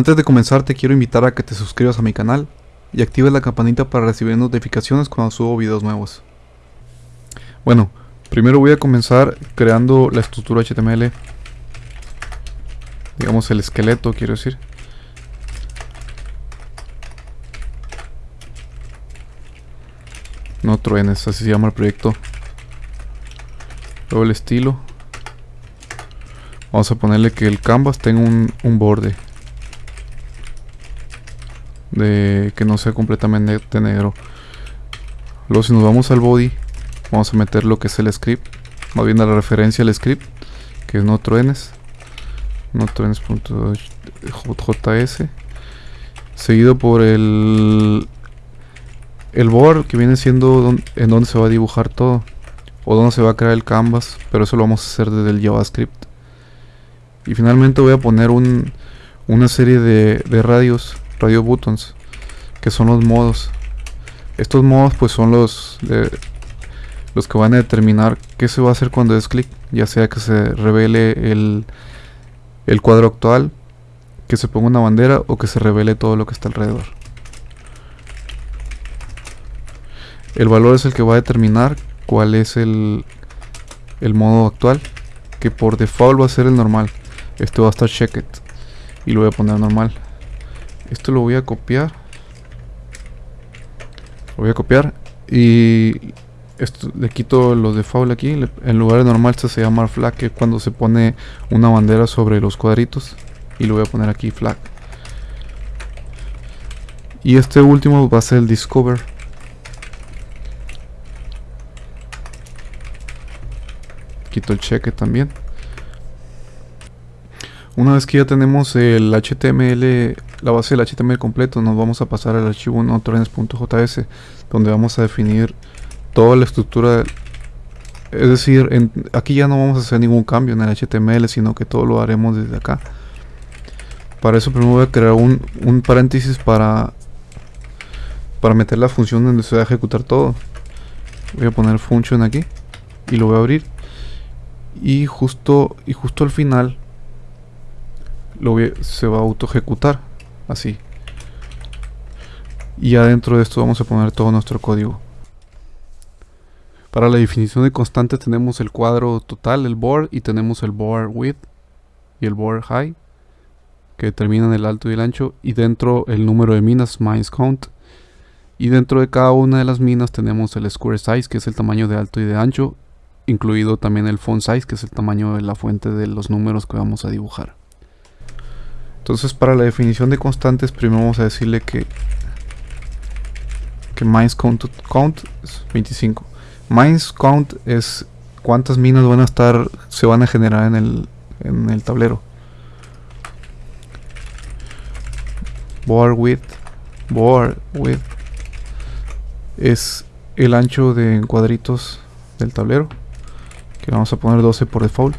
Antes de comenzar te quiero invitar a que te suscribas a mi canal y actives la campanita para recibir notificaciones cuando subo videos nuevos. Bueno, primero voy a comenzar creando la estructura HTML. Digamos el esqueleto, quiero decir. No truenes, así se llama el proyecto. Luego el estilo. Vamos a ponerle que el canvas tenga un, un borde de que no sea completamente negro. Luego si nos vamos al body vamos a meter lo que es el script más bien a la referencia al script que es no truenes no truenes.js seguido por el el board que viene siendo en donde se va a dibujar todo o donde se va a crear el canvas pero eso lo vamos a hacer desde el javascript. Y finalmente voy a poner un, una serie de, de radios radio buttons que son los modos. Estos modos pues son los los que van a determinar qué se va a hacer cuando es clic ya sea que se revele el, el cuadro actual que se ponga una bandera o que se revele todo lo que está alrededor. El valor es el que va a determinar cuál es el, el modo actual que por default va a ser el normal. Este va a estar checked y lo voy a poner normal esto lo voy a copiar. Lo voy a copiar. Y esto, le quito los default aquí. en lugar de normal esto se llama flag, que cuando se pone una bandera sobre los cuadritos. Y lo voy a poner aquí flag. Y este último va a ser el discover. Quito el cheque también. Una vez que ya tenemos el HTML la base del HTML completo, nos vamos a pasar al archivo notrends.js, donde vamos a definir toda la estructura. Es decir, aquí ya no vamos a hacer ningún cambio en el HTML, sino que todo lo haremos desde acá. Para eso primero voy a crear un, paréntesis para, para meter la función donde se va a ejecutar todo. Voy a poner function aquí y lo voy a abrir. Y justo, y justo al final lo se va a auto ejecutar así. Y adentro de esto vamos a poner todo nuestro código. Para la definición de constante tenemos el cuadro total, el board y tenemos el board width y el board height que determinan el alto y el ancho y dentro el número de minas, mines count. Y dentro de cada una de las minas tenemos el square size que es el tamaño de alto y de ancho incluido también el font size que es el tamaño de la fuente de los números que vamos a dibujar entonces para la definición de constantes primero vamos a decirle que que mines count, count es 25. Mines count es cuántas minas van a estar se van a generar en el en el tablero. Board width board width es el ancho de cuadritos del tablero que vamos a poner 12 por default.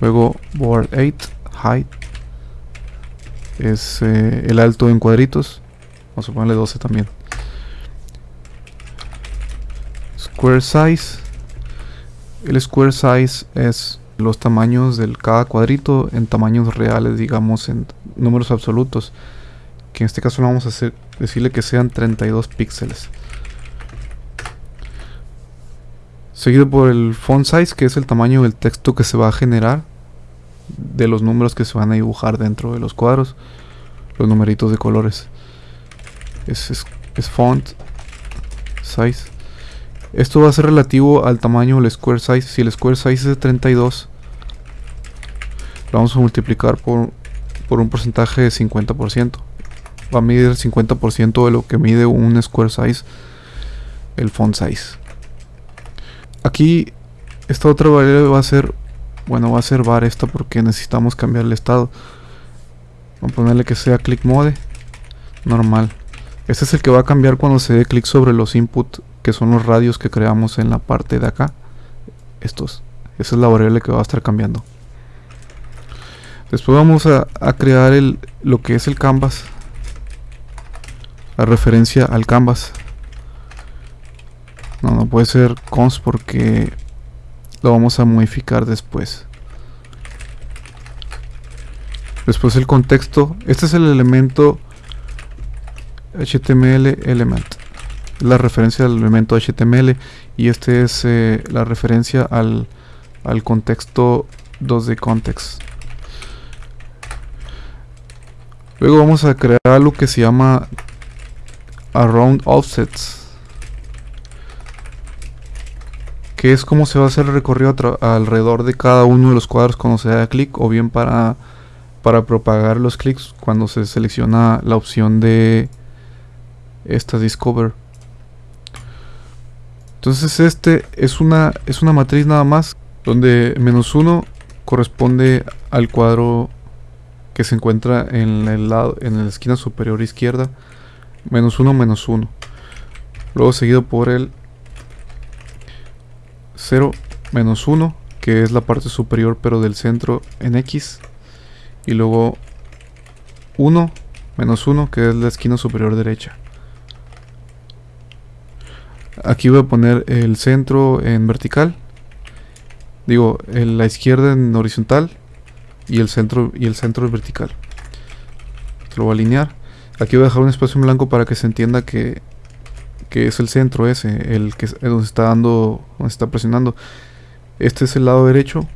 Luego board 8 height es eh, el alto en cuadritos. Vamos a ponerle 12 también. Square size. El square size es los tamaños de cada cuadrito en tamaños reales, digamos en números absolutos. Que en este caso vamos a decirle que sean 32 píxeles. Seguido por el font size, que es el tamaño del texto que se va a generar de los números que se van a dibujar dentro de los cuadros los numeritos de colores. Es, font size. Esto va a ser relativo al tamaño del square size. Si el square size es de 32 lo vamos a multiplicar por, por un porcentaje de 50% va a medir el 50% de lo que mide un square size el font size. Aquí esta otra variable va a ser bueno, va a ser var esto porque necesitamos cambiar el estado. Vamos a ponerle que sea click mode. Normal. Este es el que va a cambiar cuando se dé clic sobre los input, que son los radios que creamos en la parte de acá. Estos. Esa es la variable que va a estar cambiando. Después vamos a, crear el, lo que es el canvas. La referencia al canvas. No, no puede ser cons porque lo vamos a modificar después Después el contexto. Este es el elemento HTML element. La referencia al elemento HTML. Y este es eh, la referencia al, al contexto 2D context. Luego vamos a crear algo que se llama around offsets. Que es como se va a hacer el recorrido alrededor de cada uno de los cuadros cuando se da clic o bien para para propagar los clics cuando se selecciona la opción de esta discover. Entonces este es una es una matriz nada más donde menos 1 corresponde al cuadro que se encuentra en el lado en la esquina superior izquierda. Menos 1 menos 1 luego seguido por el 0 menos 1 que es la parte superior pero del centro en X. Y luego 1 menos 1 que es la esquina superior derecha. Aquí voy a poner el centro en vertical. Digo la izquierda en horizontal y el centro y el centro en vertical. Lo voy a alinear. Aquí voy a dejar un espacio en blanco para que se entienda que, que es el centro ese el que es donde está dando donde está presionando este es el lado derecho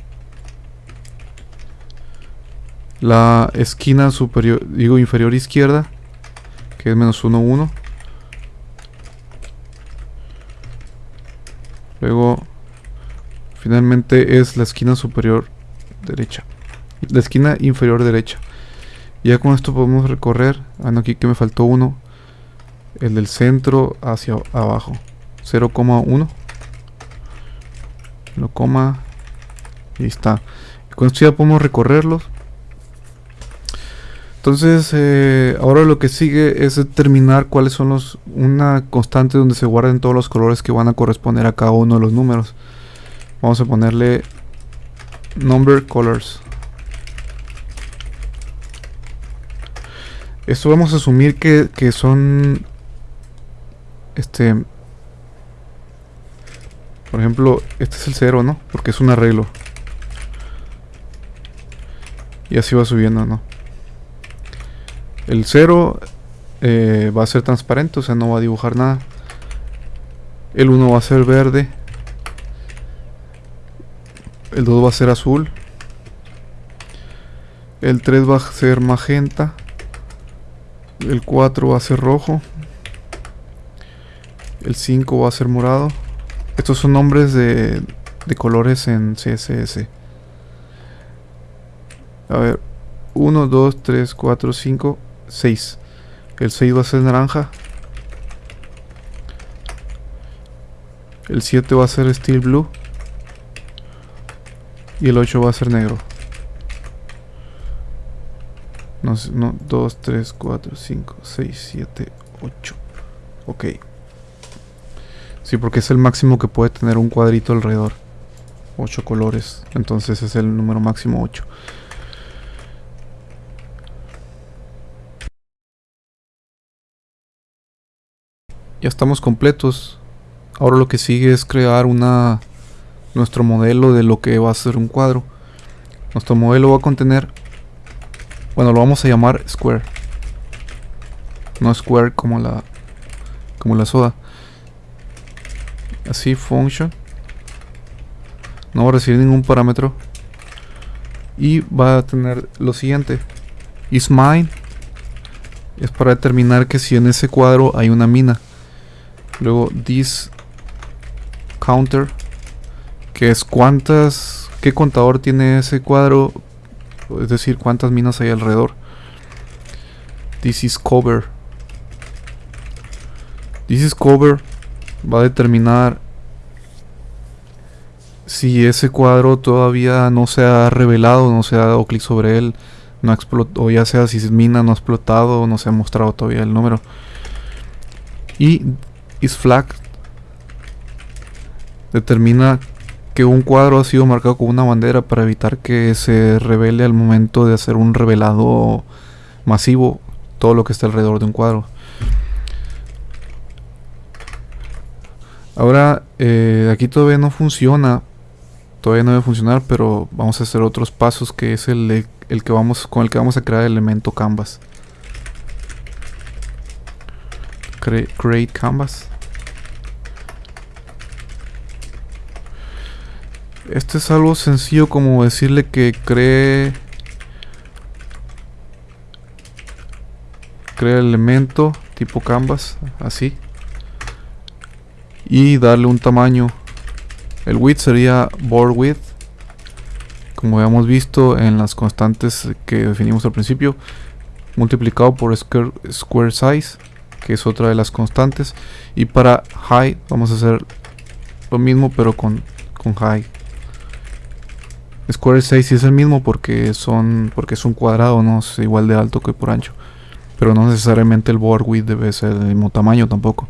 la esquina superior, digo inferior izquierda, que es menos 1, 1. Luego, finalmente es la esquina superior derecha. La esquina inferior derecha. Ya con esto podemos recorrer. Ah, no, aquí que me faltó uno. El del centro hacia abajo. 0,1. Lo coma. Y está. con esto ya podemos recorrerlos. Entonces, eh, ahora lo que sigue es determinar cuáles son los una constante donde se guarden todos los colores que van a corresponder a cada uno de los números. Vamos a ponerle number colors. Esto vamos a asumir que, que son este por ejemplo, este es el 0, ¿no? Porque es un arreglo. Y así va subiendo, ¿no? El 0 eh, va a ser transparente, o sea, no va a dibujar nada. El 1 va a ser verde. El 2 va a ser azul. El 3 va a ser magenta. El 4 va a ser rojo. El 5 va a ser morado. Estos son nombres de, de colores en CSS. A ver. 1, 2, 3, 4, 5, 6. El 6 va a ser naranja. El 7 va a ser steel blue. Y el 8 va a ser negro. No, no 2, 3, 4, 5, 6, 7, 8. Ok. Sí, porque es el máximo que puede tener un cuadrito alrededor. 8 colores. Entonces es el número máximo 8. ya estamos completos. Ahora lo que sigue es crear una nuestro modelo de lo que va a ser un cuadro. Nuestro modelo va a contener bueno, lo vamos a llamar square. No square como la como la soda. Así function. No va a recibir ningún parámetro. Y va a tener lo siguiente. Is mine. Es para determinar que si en ese cuadro hay una mina. Luego this counter, que es cuántas, qué contador tiene ese cuadro, es decir, cuántas minas hay alrededor. This is cover. This is cover va a determinar si ese cuadro todavía no se ha revelado, no se ha dado clic sobre él, no explotó, o ya sea si mina no ha explotado, no se ha mostrado todavía el número. Y is flag determina que un cuadro ha sido marcado con una bandera para evitar que se revele al momento de hacer un revelado masivo todo lo que está alrededor de un cuadro. Ahora, eh, aquí todavía no funciona todavía no debe funcionar, pero vamos a hacer otros pasos que es el, el que vamos con el que vamos a crear el elemento canvas. create canvas. Esto es algo sencillo como decirle que cree cree el elemento tipo canvas así y darle un tamaño. El width sería board width. Como habíamos visto en las constantes que definimos al principio multiplicado por square, size que es otra de las constantes. Y para height vamos a hacer lo mismo pero con, con height square size es el mismo porque son porque es un cuadrado no es igual de alto que por ancho. Pero no necesariamente el board width debe ser del mismo tamaño tampoco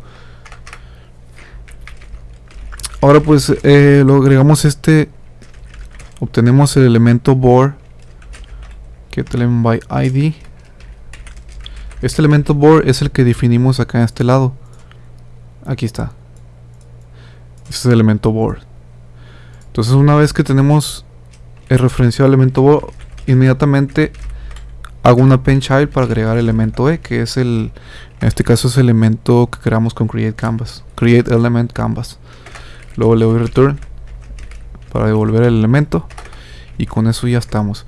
ahora pues eh, lo agregamos este. Obtenemos el elemento board get element by id este elemento board es el que definimos acá en este lado. Aquí está. Este es el elemento board. Entonces una vez que tenemos el referenciado elemento board inmediatamente hago una pen child para agregar el elemento e que es el en este caso es el elemento que creamos con create canvas create element canvas luego le doy return para devolver el elemento y con eso ya estamos.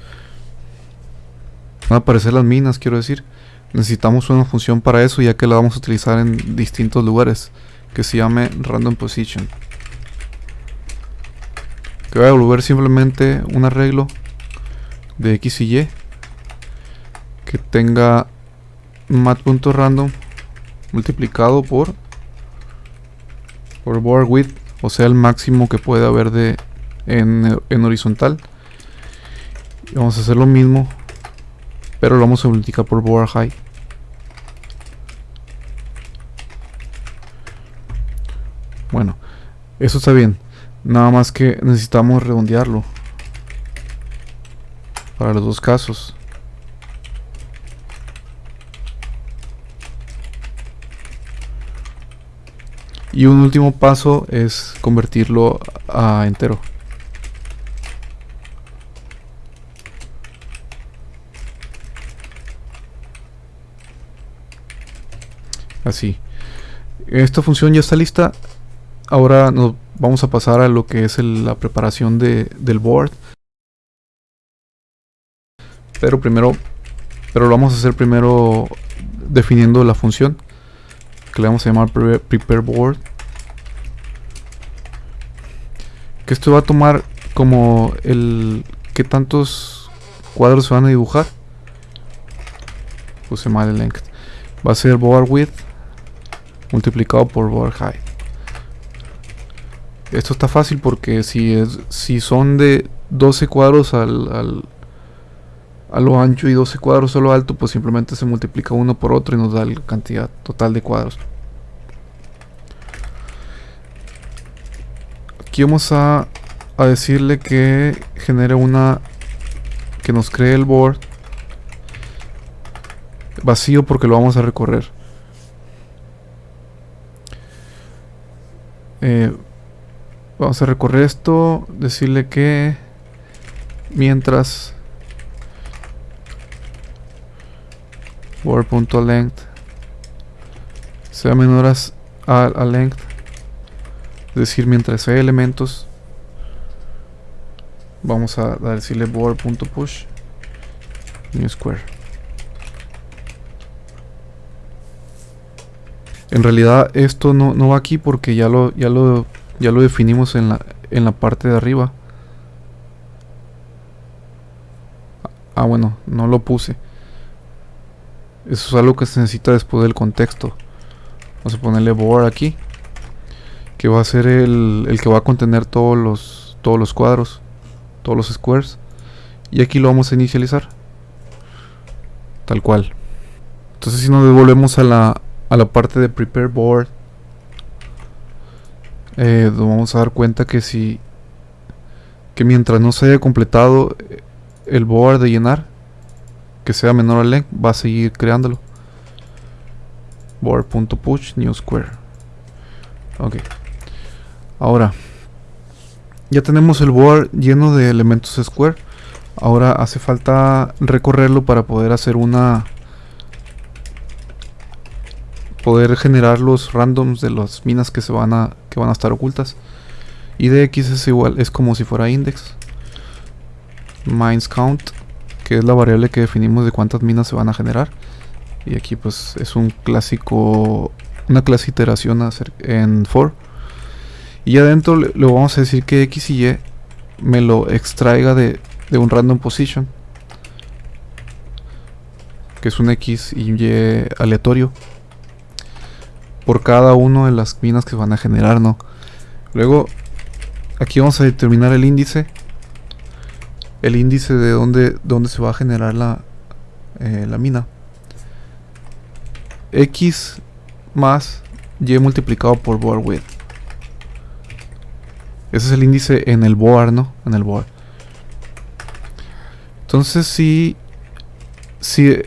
Van a aparecer las minas quiero decir. Necesitamos una función para eso ya que la vamos a utilizar en distintos lugares que se llame random position. Que va a devolver simplemente un arreglo de x y y que tenga mat.random multiplicado por por board width o sea el máximo que puede haber de en, horizontal. Vamos a hacer lo mismo pero lo vamos a multiplicar por board height bueno eso está bien. Nada más que necesitamos redondearlo para los dos casos y un último paso es convertirlo a entero. Así. Esta función ya está lista. Ahora nos vamos a pasar a lo que es la preparación de, del board. Pero primero pero lo vamos a hacer primero definiendo la función que le vamos a llamar prepare board. Que esto va a tomar como el que tantos cuadros se van a dibujar. Puse mal el length. Va a ser board width multiplicado por board height. Esto está fácil porque si es si son de 12 cuadros al a lo ancho y 12 cuadros a lo alto, pues simplemente se multiplica uno por otro y nos da la cantidad total de cuadros. Aquí vamos a, a decirle que genere una... que nos cree el board vacío porque lo vamos a recorrer. Eh, vamos a recorrer esto, decirle que mientras length. Sea menor a, a, length. Es decir mientras hay elementos vamos a, decirle board.push new square. En realidad esto no, no, va aquí porque ya lo ya lo ya lo definimos en la en la parte de arriba. Ah bueno no lo puse eso es algo que se necesita después del contexto. Vamos a ponerle board aquí. Que va a ser el, el, que va a contener todos los, todos los cuadros. Todos los squares. Y aquí lo vamos a inicializar. Tal cual. Entonces si nos devolvemos a la, a la parte de prepare board. Eh, nos vamos a dar cuenta que si... Que mientras no se haya completado el board de llenar que sea menor al length va a seguir creándolo board.push new square ok ahora ya tenemos el board lleno de elementos square. Ahora hace falta recorrerlo para poder hacer una... Poder generar los randoms de las minas que se van a, que van a estar ocultas. Y de es igual, es como si fuera index. Mines count, que es la variable que definimos de cuántas minas se van a generar. Y aquí pues es un clásico, una clase iteración en for. Y adentro le, vamos a decir que x y y me lo extraiga de, de un random position. Que es un x y y aleatorio. Por cada una de las minas que van a generar, ¿no? Luego, aquí vamos a determinar el índice. El índice de dónde, dónde se va a generar la, eh, la mina. X más Y multiplicado por board width. Ese es el índice en el board, ¿no? En el board. Entonces si, si,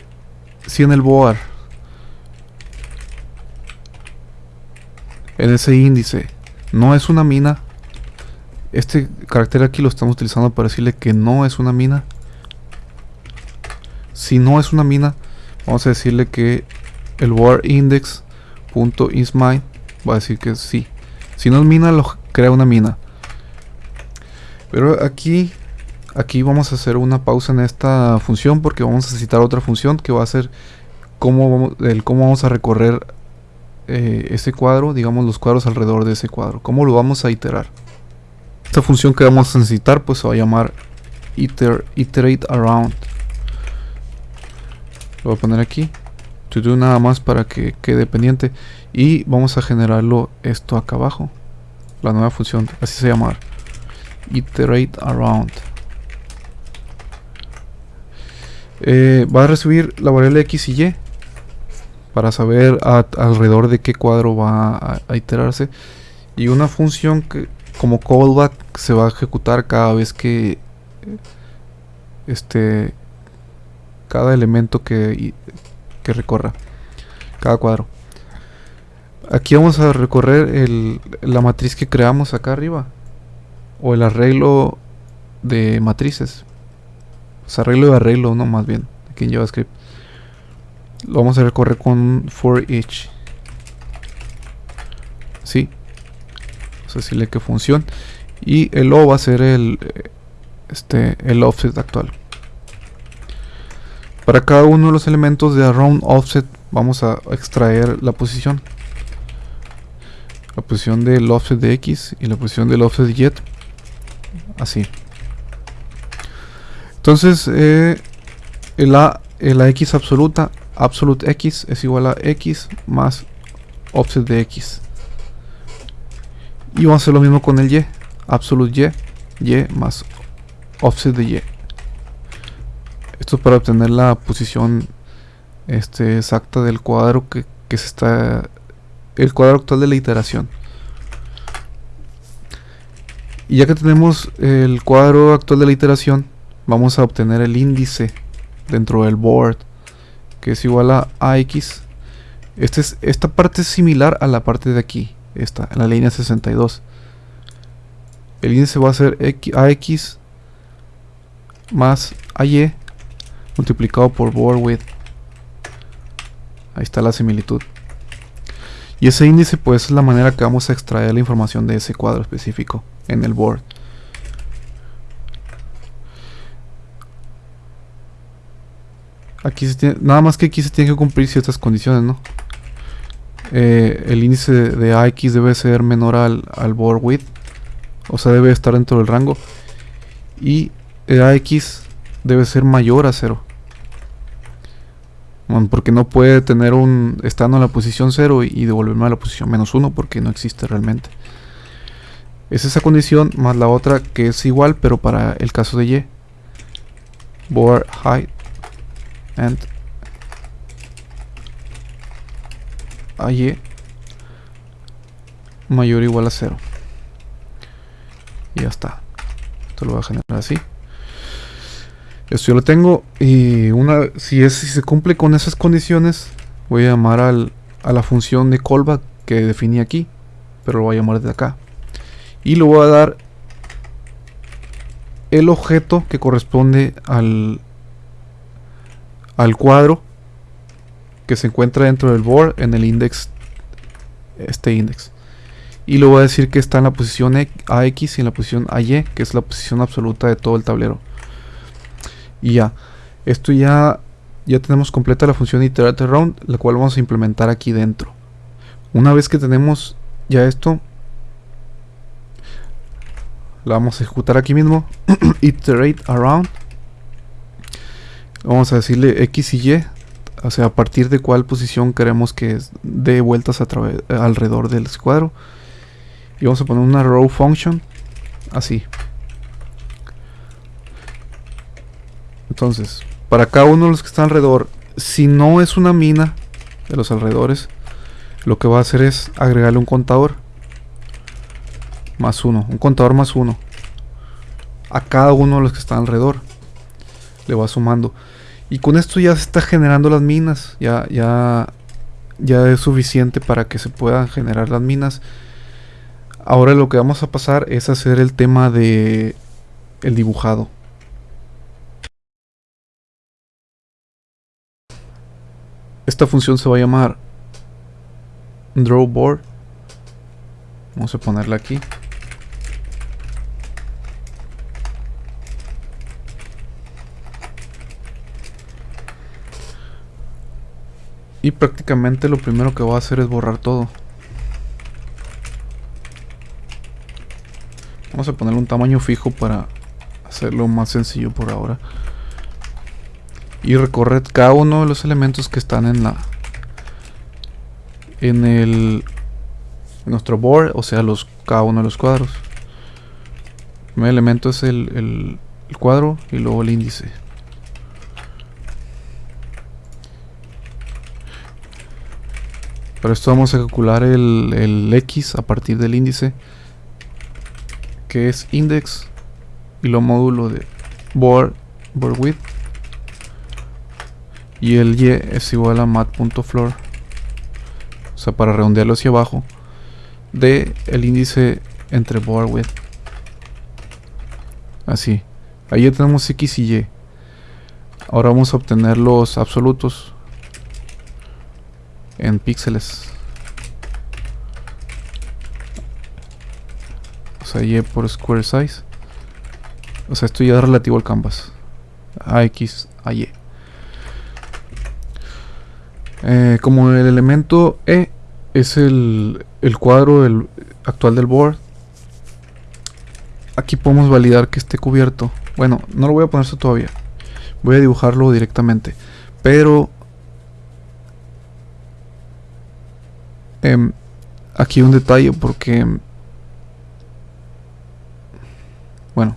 si en el board, en ese índice, no es una mina, este carácter aquí lo estamos utilizando para decirle que no es una mina. Si no es una mina, vamos a decirle que el board index.isMine va a decir que sí. Si no es mina, lo crea una mina. Pero aquí Aquí vamos a hacer una pausa en esta función porque vamos a citar otra función que va a ser cómo vamos, el cómo vamos a recorrer eh, ese cuadro, digamos los cuadros alrededor de ese cuadro, cómo lo vamos a iterar. Esta función que vamos a necesitar pues se va a llamar iter, iterate around. Lo voy a poner aquí, to do nada más para que quede pendiente. Y vamos a generarlo esto acá abajo, la nueva función, así se llama, iterate around. Eh, va a recibir la variable x y y para saber alrededor de qué cuadro va a, iterarse. Y una función que como callback se va a ejecutar cada vez que este cada elemento que, que recorra cada cuadro aquí vamos a recorrer la matriz que creamos acá arriba o el arreglo de matrices pues arreglo de arreglo, no más bien, aquí en JavaScript. Lo vamos a recorrer con for each. Sí. Decirle que función. Y el O va a ser el, este, el offset actual. Para cada uno de los elementos de around offset vamos a extraer la posición. La posición del offset de X y la posición del offset de Y. Así. Entonces, eh, la, la x absoluta, absolute x es igual a x más offset de x. Y vamos a hacer lo mismo con el y, absolute y, y más offset de y. Esto es para obtener la posición este, exacta del cuadro que, que se está... El cuadro actual de la iteración. Y ya que tenemos el cuadro actual de la iteración, vamos a obtener el índice dentro del board que es igual a AX este es, esta parte es similar a la parte de aquí esta, en la línea 62 el índice va a ser AX más AY multiplicado por board width. Ahí está la similitud. Y ese índice pues es la manera que vamos a extraer la información de ese cuadro específico en el board Aquí se tiene, nada más que aquí se tienen que cumplir ciertas condiciones, ¿no? Eh, el índice de, AX debe ser menor al, al board width. O sea, debe estar dentro del rango. Y AX debe ser mayor a 0. porque no puede tener un... Estando en la posición 0 y, devolverme a la posición menos 1 porque no existe realmente. Es esa condición más la otra que es igual pero para el caso de Y. Board height and y mayor o igual a 0 y ya está. Esto lo voy a generar así. Esto yo lo tengo. Y una si es si se cumple con esas condiciones voy a llamar al, a la función de callback que definí aquí pero lo voy a llamar desde acá. Y lo voy a dar el objeto que corresponde al, al cuadro que se encuentra dentro del board en el index, este index. Y le voy a decir que está en la posición AX y en la posición AY, que es la posición absoluta de todo el tablero. Y ya, esto ya, ya tenemos completa la función iterate around, la cual vamos a implementar aquí dentro. Una vez que tenemos ya esto, la vamos a ejecutar aquí mismo. iterate around. Vamos a decirle X y Y. O sea, a partir de cuál posición queremos que dé vueltas alrededor del cuadro. Y vamos a poner una row function. Así. Entonces, para cada uno de los que están alrededor, si no es una mina de los alrededores, lo que va a hacer es agregarle un contador más uno, un contador más uno a cada uno de los que están alrededor. Le va sumando. Y con esto ya se está generando las minas. Ya, ya, ya es suficiente para que se puedan generar las minas. Ahora lo que vamos a pasar es hacer el tema de el dibujado. Esta función se va a llamar drawboard. Vamos a ponerla aquí. Y prácticamente lo primero que voy a hacer es borrar todo. Vamos a ponerle un tamaño fijo para hacerlo más sencillo por ahora. Y recorrer cada uno de los elementos que están en la en el nuestro board, o sea, los cada uno de los cuadros. El primer elemento es el, el cuadro y luego el índice. Para esto vamos a calcular el, X a partir del índice que es index y lo módulo de board, board width y el y es igual a mat.floor o sea para redondearlo hacia abajo de el índice entre board width. Así. Ahí ya tenemos x y y. Ahora vamos a obtener los absolutos en píxeles. O sea, Y por square size. O sea, esto ya es relativo al canvas. A X, a Y. Eh, como el elemento E es el, el cuadro el actual del board, aquí podemos validar que esté cubierto. Bueno, no lo voy a poner eso todavía. Voy a dibujarlo directamente. Pero Em, aquí un detalle porque... Bueno,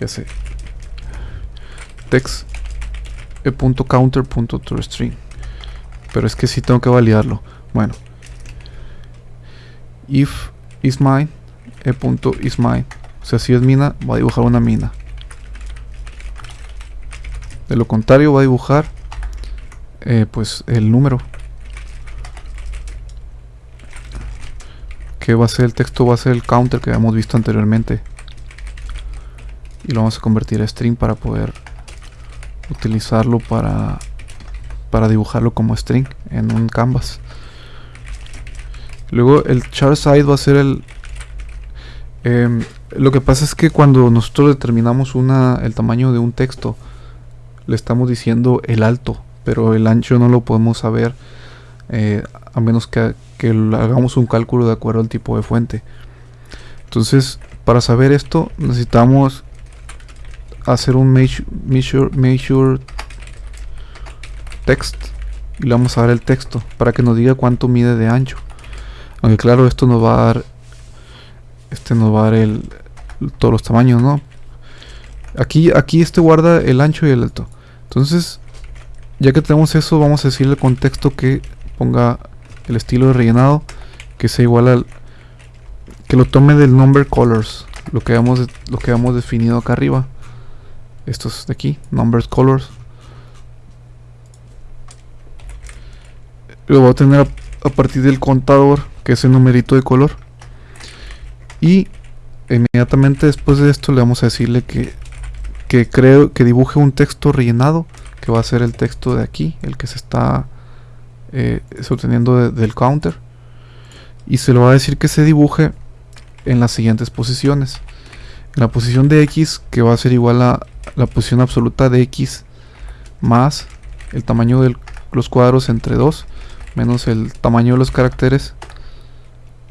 ya sé. Text e punto counter punto string. Pero es que sí tengo que validarlo. Bueno. If is mine, e punto is mine. O sea, si es mina, va a dibujar una mina. De lo contrario, va a dibujar eh, pues el número. Va a ser el texto va a ser el counter que habíamos visto anteriormente. Y lo vamos a convertir a string para poder utilizarlo para para dibujarlo como string en un canvas. Luego el char side va a ser el em, lo que pasa es que cuando nosotros determinamos una, el tamaño de un texto le estamos diciendo el alto pero el ancho no lo podemos saber eh, a menos que, hagamos un cálculo de acuerdo al tipo de fuente. Entonces, para saber esto, necesitamos hacer un measure, measure, text y le vamos a dar el texto para que nos diga cuánto mide de ancho. Aunque claro, esto nos va a dar este nos va a dar el, todos los tamaños, ¿no? Aquí aquí este guarda el ancho y el alto. Entonces, ya que tenemos eso, vamos a decirle el contexto que ponga el estilo de rellenado que sea igual al que lo tome del number colors lo que hemos lo que hemos definido acá arriba. Estos de aquí numbers colors. Lo voy a tener a, partir del contador que es el numerito de color. Y inmediatamente después de esto le vamos a decirle que que creo que dibuje un texto rellenado que va a ser el texto de aquí, el que se está eh, obteniendo del counter. Y se le va a decir que se dibuje en las siguientes posiciones. En la posición de x, que va a ser igual a la posición absoluta de x más el tamaño de los cuadros entre 2 menos el tamaño de los caracteres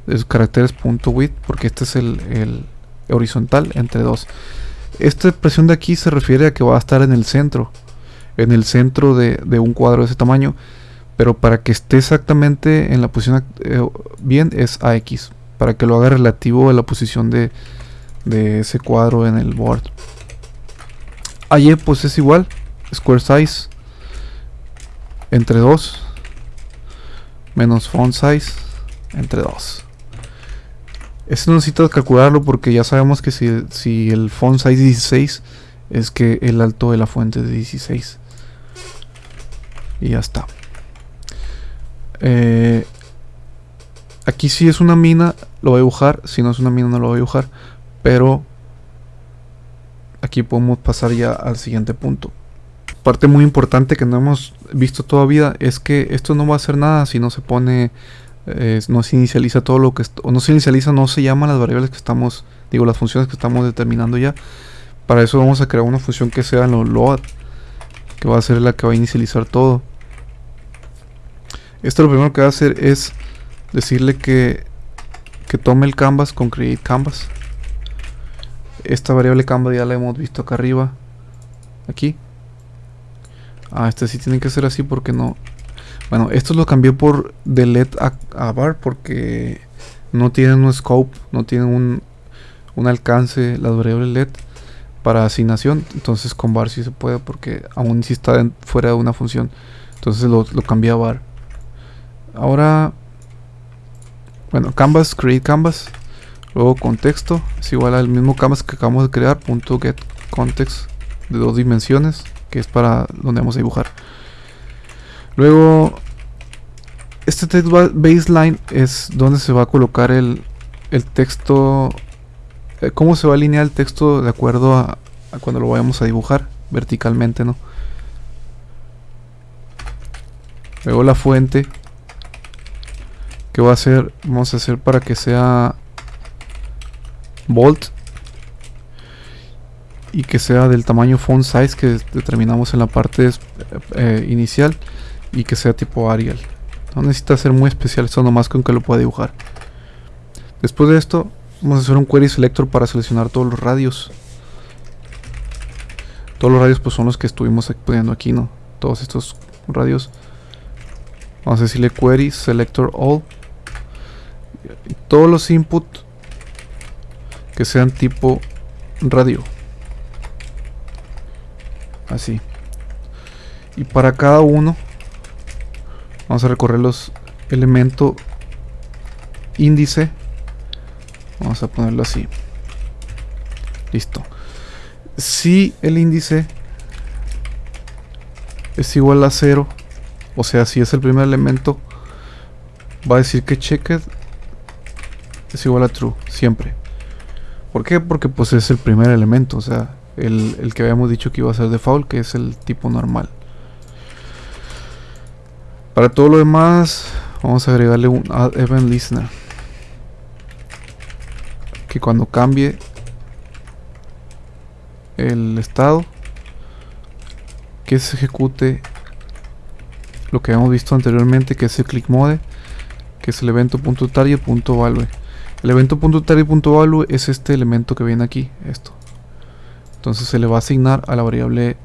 de los caracteres punto width porque este es el, el horizontal entre 2 esta expresión de aquí se refiere a que va a estar en el centro en el centro de, un cuadro de ese tamaño pero para que esté exactamente en la posición eh, bien es AX para que lo haga relativo a la posición de, de ese cuadro en el board. AY pues es igual square size entre 2 menos font size entre 2 esto necesito calcularlo porque ya sabemos que si, si el font size es 16 es que el alto de la fuente es de 16 y ya está eh, aquí si es una mina lo voy a dibujar. Si no es una mina no lo voy a dibujar. Pero aquí podemos pasar ya al siguiente punto. Parte muy importante que no hemos visto todavía es que esto no va a hacer nada si no se pone eh, no se inicializa todo lo que o no se inicializa no se llaman las variables que estamos digo las funciones que estamos determinando ya. Para eso vamos a crear una función que sea lo load que va a ser la que va a inicializar todo esto lo primero que va a hacer es decirle que que tome el canvas con create canvas esta variable canvas ya la hemos visto acá arriba aquí Ah, este sí tiene que ser así porque no... Bueno, esto lo cambié por delete a, a bar porque no tienen un scope, no tienen un, un alcance las variables LED para asignación. Entonces con bar sí se puede porque aún si está fuera de una función. Entonces lo, lo cambié a bar. Ahora, bueno, canvas, create canvas. Luego contexto es igual al mismo canvas que acabamos de crear. Punto get context de dos dimensiones que es para donde vamos a dibujar. Luego, este text baseline es donde se va a colocar el, el texto, eh, cómo se va a alinear el texto de acuerdo a, cuando lo vayamos a dibujar verticalmente, ¿no? Luego la fuente, que va a ser, vamos a hacer para que sea bold y que sea del tamaño font size que determinamos en la parte eh, inicial y que sea tipo Arial. No necesita ser muy especial, esto nomás con que lo pueda dibujar. Después de esto, vamos a hacer un query selector para seleccionar todos los radios. Todos los radios pues son los que estuvimos poniendo aquí, ¿no? Todos estos radios. Vamos a decirle query selector all. Todos los input que sean tipo radio. Así. Y para cada uno vamos a recorrer los elementos índice. Vamos a ponerlo así. Listo. Si el índice es igual a 0 o sea si es el primer elemento va a decir que checked es igual a true siempre ¿por qué? porque pues es el primer elemento o sea el, que habíamos dicho que iba a ser default, que es el tipo normal. Para todo lo demás, vamos a agregarle un add event listener. Que cuando cambie el estado, que se ejecute lo que habíamos visto anteriormente, que es el click mode, que es el evento.target.value. El evento.target.value es este elemento que viene aquí, esto. Entonces se le va a asignar a la variable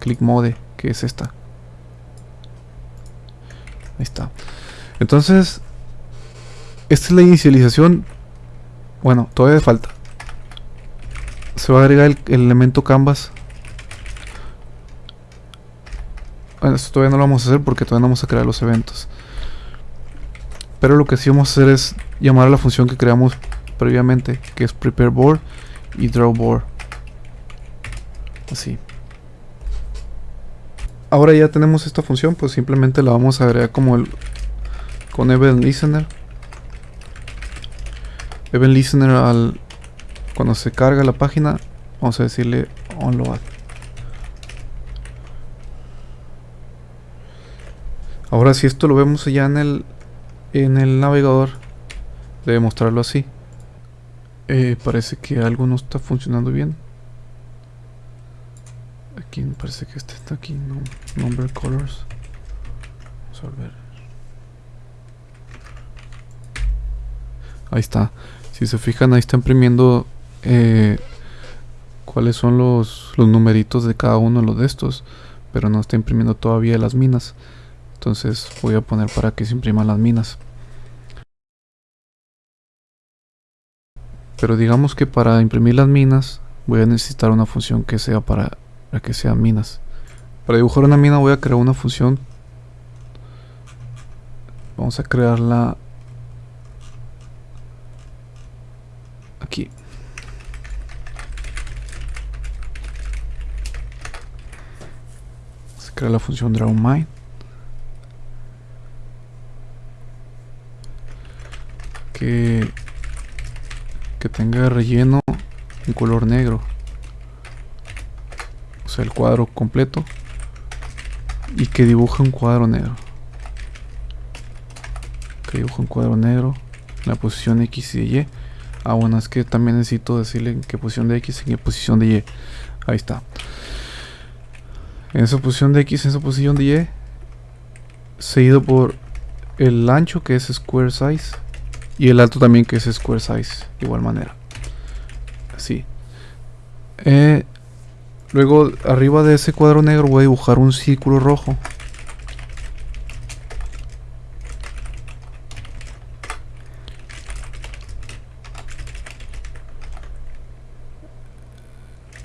clickMode, que es esta. Ahí está. Entonces, esta es la inicialización. Bueno, todavía falta. Se va a agregar el, elemento canvas. Bueno, esto todavía no lo vamos a hacer porque todavía no vamos a crear los eventos. Pero lo que sí vamos a hacer es llamar a la función que creamos previamente, que es prepareboard y drawboard así. Ahora ya tenemos esta función pues simplemente la vamos a agregar como el con event listener. Event listener al cuando se carga la página vamos a decirle onload. Ahora si esto lo vemos allá en el en el navegador debe mostrarlo así. Eh, parece que algo no está funcionando bien. Aquí parece que este está aquí, no, number colors. Vamos a ver. Ahí está. Si se fijan, ahí está imprimiendo eh, cuáles son los, los numeritos de cada uno de de estos. Pero no está imprimiendo todavía las minas. Entonces voy a poner para que se impriman las minas. Pero digamos que para imprimir las minas voy a necesitar una función que sea para, que sean minas. Para dibujar una mina voy a crear una función. Vamos a crearla aquí. Se crea la función drawMine. Que que tenga relleno en color negro. O sea, el cuadro completo. Y que dibuje un cuadro negro. Que dibuje un cuadro negro. En la posición X y Y. Ah, bueno, es que también necesito decirle en qué posición de X y en qué posición de Y. Ahí está. En esa posición de X, en esa posición de Y. Seguido por el ancho que es square size y el alto también que es square size, de igual manera. Así. Eh, luego, arriba de ese cuadro negro voy a dibujar un círculo rojo.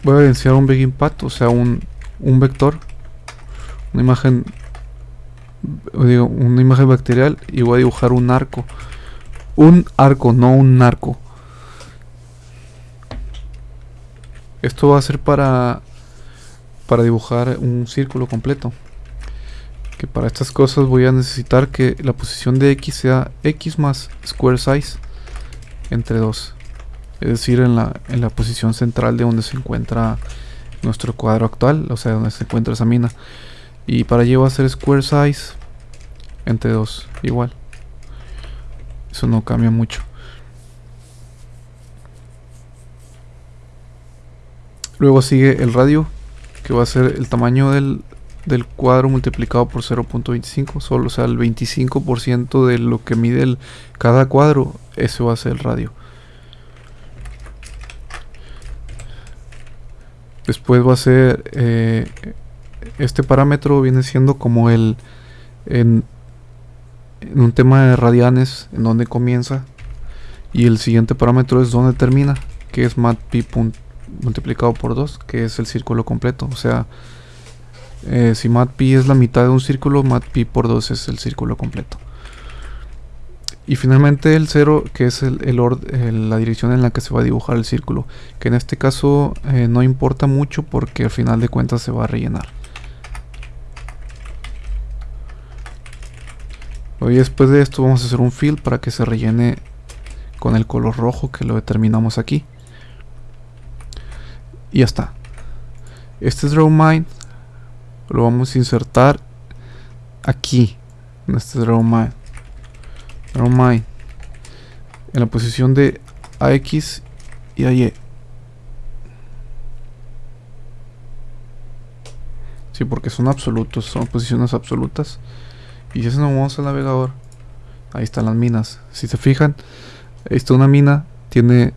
Voy a evidenciar un big impact, o sea, un, un vector. Una imagen digo, una imagen bacterial y voy a dibujar un arco un arco, no un narco. Esto va a ser para para dibujar un círculo completo. Que para estas cosas voy a necesitar que la posición de x sea x más square size entre 2. Es decir, en la, en la posición central de donde se encuentra nuestro cuadro actual, o sea, donde se encuentra esa mina. Y para ello va a ser square size entre 2, igual. Eso no cambia mucho. Luego sigue el radio, que va a ser el tamaño del, del cuadro multiplicado por 0.25, solo o sea el 25% de lo que mide cada cuadro, ese va a ser el radio. Después va a ser eh, este parámetro viene siendo como el en en un tema de radianes en donde comienza y el siguiente parámetro es donde termina que es matpi multiplicado por 2 que es el círculo completo. O sea eh, si matpi es la mitad de un círculo matpi por 2 es el círculo completo. Y finalmente el 0 que es el, la dirección en la que se va a dibujar el círculo que en este caso eh, no importa mucho porque al final de cuentas se va a rellenar Y después de esto vamos a hacer un fill para que se rellene con el color rojo que lo determinamos aquí. Y ya está. Este es DrawMine lo vamos a insertar aquí, en este DrawMine. DrawMine. En la posición de AX y AY. Sí, porque son absolutos, son posiciones absolutas. Y si nos vamos al navegador, ahí están las minas. Si se fijan, esta una mina tiene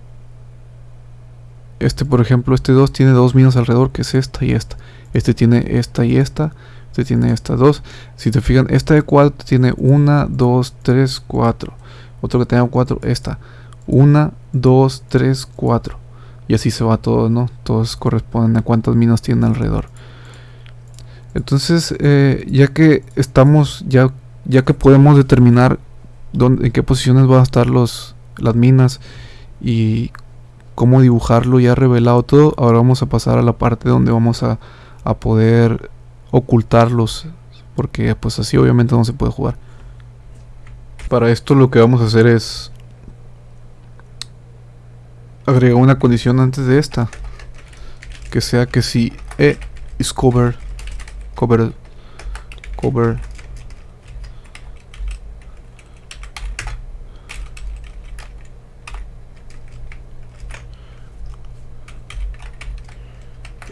este por ejemplo este 2 tiene dos minas alrededor que es esta y esta. Este tiene esta y esta este tiene estas dos. Si te fijan esta de 4 tiene 1 2 3 4 otro que tenga 4 esta. 1 2 3 4 y así se va todo no todos corresponden a cuántas minas tienen alrededor entonces, eh, ya que estamos, ya, ya que podemos determinar dónde, en qué posiciones van a estar los, las minas y cómo dibujarlo ya revelado todo, ahora vamos a pasar a la parte donde vamos a, a poder ocultarlos, porque pues así obviamente no se puede jugar. Para esto lo que vamos a hacer es agregar una condición antes de esta. que sea que si E is cover, cover.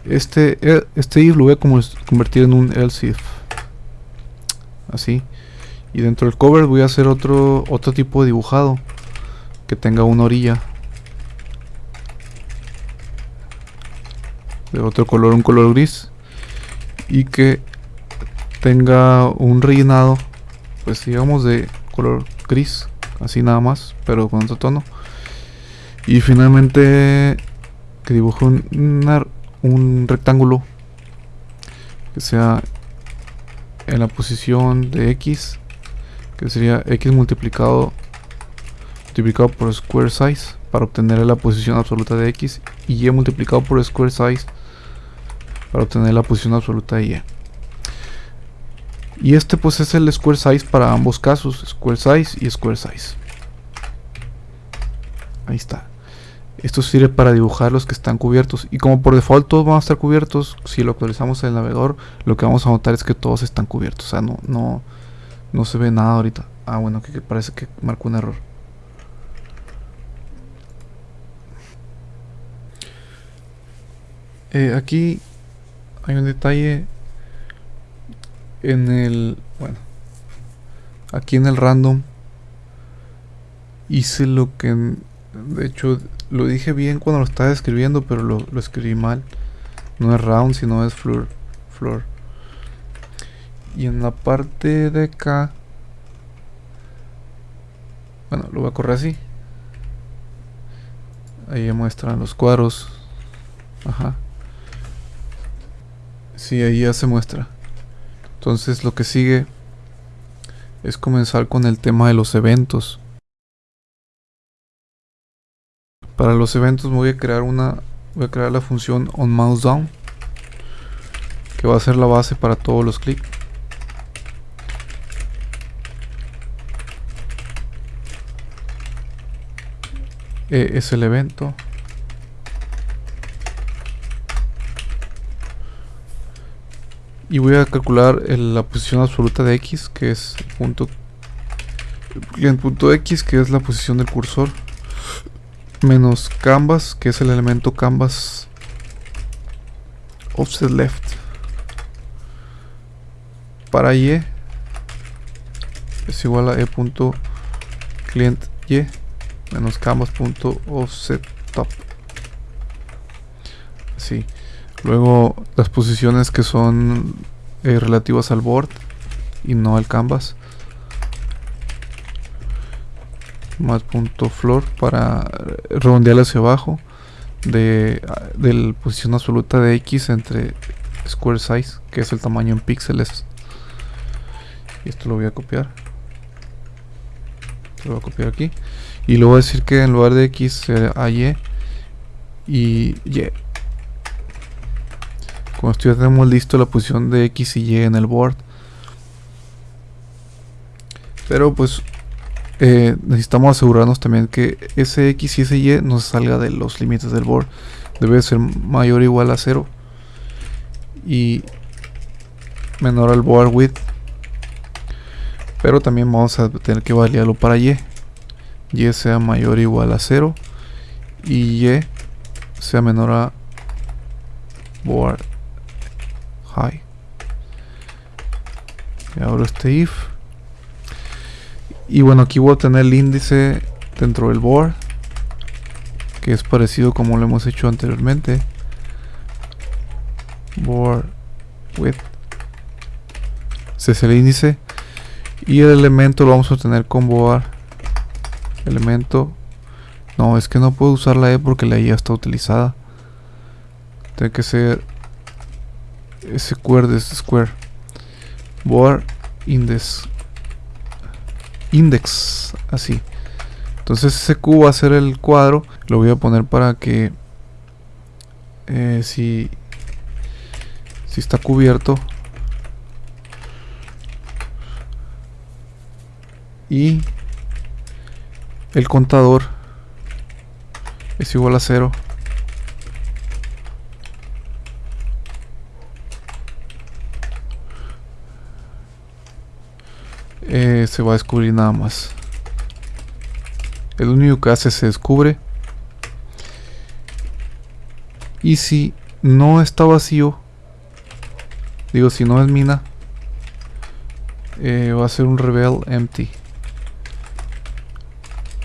Este, e, este if lo voy a convertir en un else if. Así. Y dentro del cover voy a hacer otro, otro tipo de dibujado. Que tenga una orilla. De otro color, un color gris. Y que tenga un rellenado. Pues digamos de color gris. Así nada más. Pero con otro tono. Y finalmente que dibuje un, rectángulo. Que sea en la posición de X que sería x multiplicado multiplicado por square size para obtener la posición absoluta de x y y multiplicado por square size para obtener la posición absoluta de y. Y este pues es el square size para ambos casos, square size y square size. Ahí está. Esto sirve para dibujar los que están cubiertos. Y como por default todos van a estar cubiertos, si lo actualizamos en el navegador, lo que vamos a notar es que todos están cubiertos. O sea, no, no, no se ve nada ahorita. Ah, bueno, que, parece que marcó un error. Eh, aquí hay un detalle en el... Bueno. Aquí en el random hice lo que... De hecho, lo dije bien cuando lo estaba escribiendo, pero lo, escribí mal. No es round, sino es floor. floor y en la parte de acá bueno lo voy a correr así ahí muestran los cuadros ajá sí ahí ya se muestra. Entonces lo que sigue es comenzar con el tema de los eventos. Para los eventos voy a crear una voy a crear la función onMouseDown que va a ser la base para todos los clics. Eh, es el evento. Y voy a calcular la posición absoluta de x, que es punto, el punto x, que es la posición del cursor, menos canvas, que es el elemento canvas offset left. Para y es igual a e punto y menos top así luego las posiciones que son eh, relativas al board y no al canvas. Más punto floor para redondear hacia abajo de, de la posición absoluta de x entre square size que es el tamaño en píxeles. Y esto lo voy a copiar. Lo voy a copiar aquí. Y luego decir que en lugar de X será Y y Y. Como esto ya tenemos listo la posición de X y Y en el board. Pero pues eh, necesitamos asegurarnos también que ese X y ese Y no salga de los límites del board. Debe ser mayor o igual a 0. Y menor al board width. Pero también vamos a tener que validarlo para Y y sea mayor o igual a 0 y y sea menor a board high y ahora este if. Y bueno aquí voy a tener el índice dentro del board que es parecido como lo hemos hecho anteriormente. Board width. Ese es el índice. Y el elemento lo vamos a tener con board elemento. No es que no puedo usar la e porque la e ya está utilizada. Tiene que ser square de square. Board index. Index así. Entonces ese q va a ser el cuadro. Lo voy a poner para que eh, si si está cubierto. Y el contador es igual a cero eh, se va a descubrir nada más. El único que hace se descubre. Y si no está vacío, digo, si no es mina, eh, va a ser un reveal empty.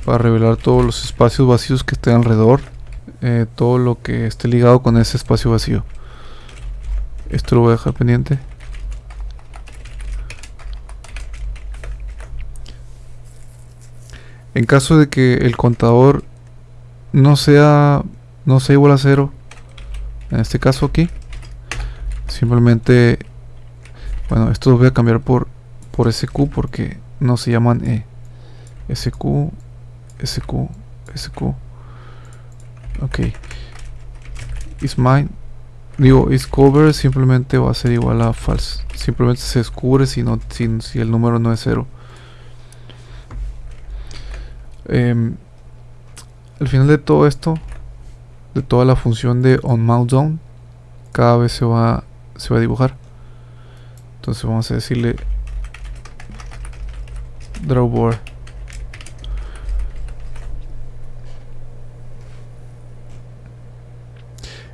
Para revelar todos los espacios vacíos que estén alrededor. Eh, todo lo que esté ligado con ese espacio vacío. Esto lo voy a dejar pendiente. En caso de que el contador no sea no sea igual a cero, en este caso aquí, simplemente, bueno, esto lo voy a cambiar por por SQ porque no se llaman E. SQ, SQ, SQ. Ok. Is mine. Digo, is cover simplemente va a ser igual a false. Simplemente se descubre si, no, si, si el número no es cero. Em, al final de todo esto, de toda la función de onMouseDown, cada vez se va, se va a dibujar. Entonces vamos a decirle drawboard.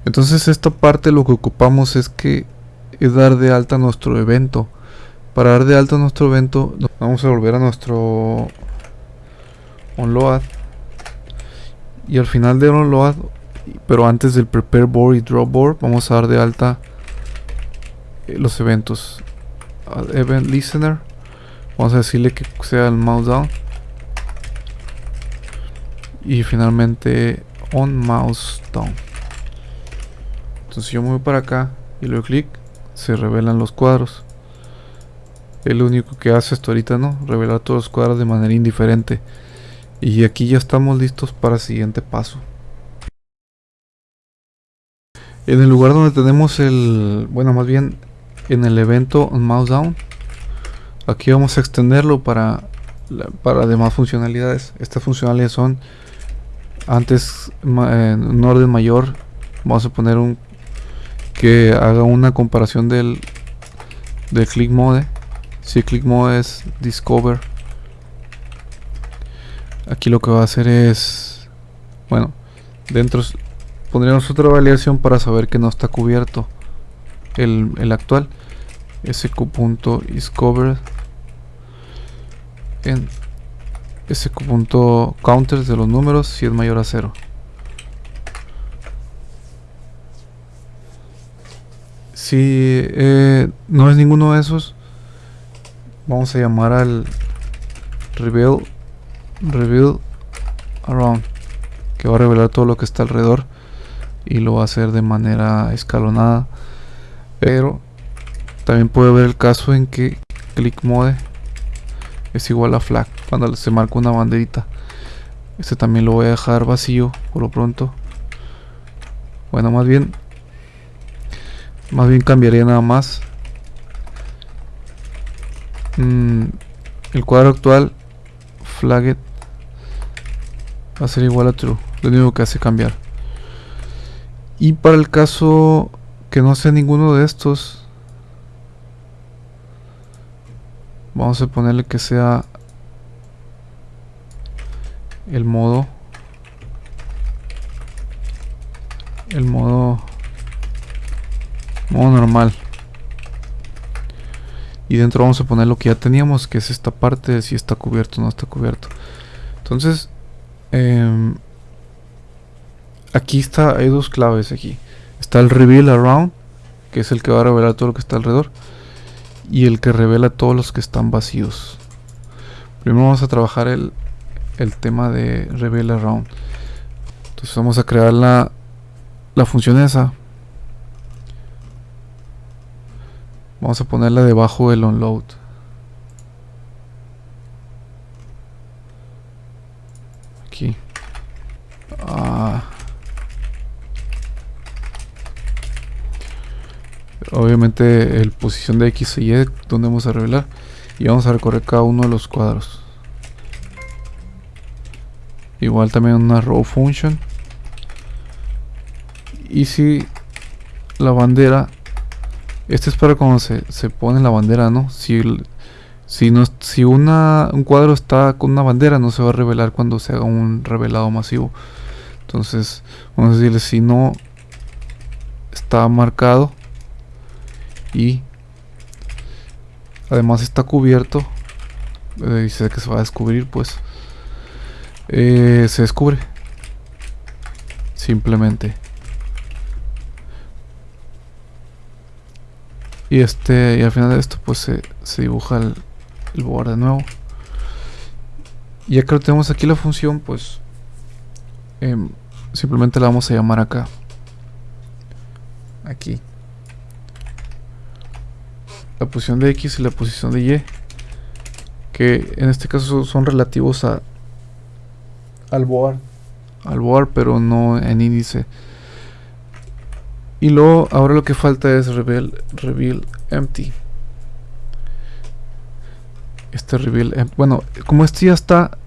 Entonces esta parte lo que ocupamos es que es dar de alta nuestro evento. Para dar de alta nuestro evento vamos a volver a nuestro onload y al final del onload pero antes del prepare board y draw board vamos a dar de alta eh, los eventos. Event listener vamos a decirle que sea el mouse down. Y finalmente on mouse down. Entonces yo me voy para acá y le doy clic se revelan los cuadros. El único que hace esto ahorita no revelar todos los cuadros de manera indiferente y aquí ya estamos listos para el siguiente paso. En el lugar donde tenemos el, bueno más bien en el evento mouse down, aquí vamos a extenderlo para, para demás funcionalidades. Estas funcionalidades son antes en un orden mayor, vamos a poner un que haga una comparación del, del click mode. Si click mode es discover aquí lo que va a hacer es bueno dentro pondríamos otra validación para saber que no está cubierto el, el actual. Sq.iscovered en sq.counters de los números si es mayor a 0 si eh, no es ninguno de esos vamos a llamar al reveal reveal around que va a revelar todo lo que está alrededor y lo va a hacer de manera escalonada. Pero también puede haber el caso en que click mode es igual a flag cuando se marca una banderita. Este también lo voy a dejar vacío por lo pronto. Bueno más bien más bien cambiaría nada más. Mm, el cuadro actual flagged va a ser igual a true lo único que hace cambiar. Y para el caso que no sea ninguno de estos vamos a ponerle que sea el modo el modo modo normal. Y dentro vamos a poner lo que ya teníamos que es esta parte si está cubierto o no está cubierto. Entonces Em, aquí está, hay dos claves aquí. Está el reveal around, que es el que va a revelar todo lo que está alrededor. Y el que revela todos los que están vacíos. Primero vamos a trabajar el, el tema de reveal around. Entonces vamos a crear la, la función esa. Vamos a ponerla debajo del onload. Ah. Obviamente el posición de X y Y donde vamos a revelar y vamos a recorrer cada uno de los cuadros. Igual también una row function. Y si la bandera, este es para cuando se, se pone la bandera, ¿no? Si, Si, no, si una, un cuadro está con una bandera, no se va a revelar cuando se haga un revelado masivo. Entonces, vamos a decirle si no está marcado y además está cubierto, eh, dice que se va a descubrir, pues eh, se descubre simplemente. Y este y al final de esto pues se, se dibuja el, el borde de nuevo. Ya que lo tenemos aquí la función, pues em, simplemente la vamos a llamar acá. Aquí. La posición de X y la posición de Y. Que en este caso son relativos a al board. Al board, pero no en índice. Y luego, ahora lo que falta es reveal, reveal empty este reveal. Eh, bueno, como este ya está,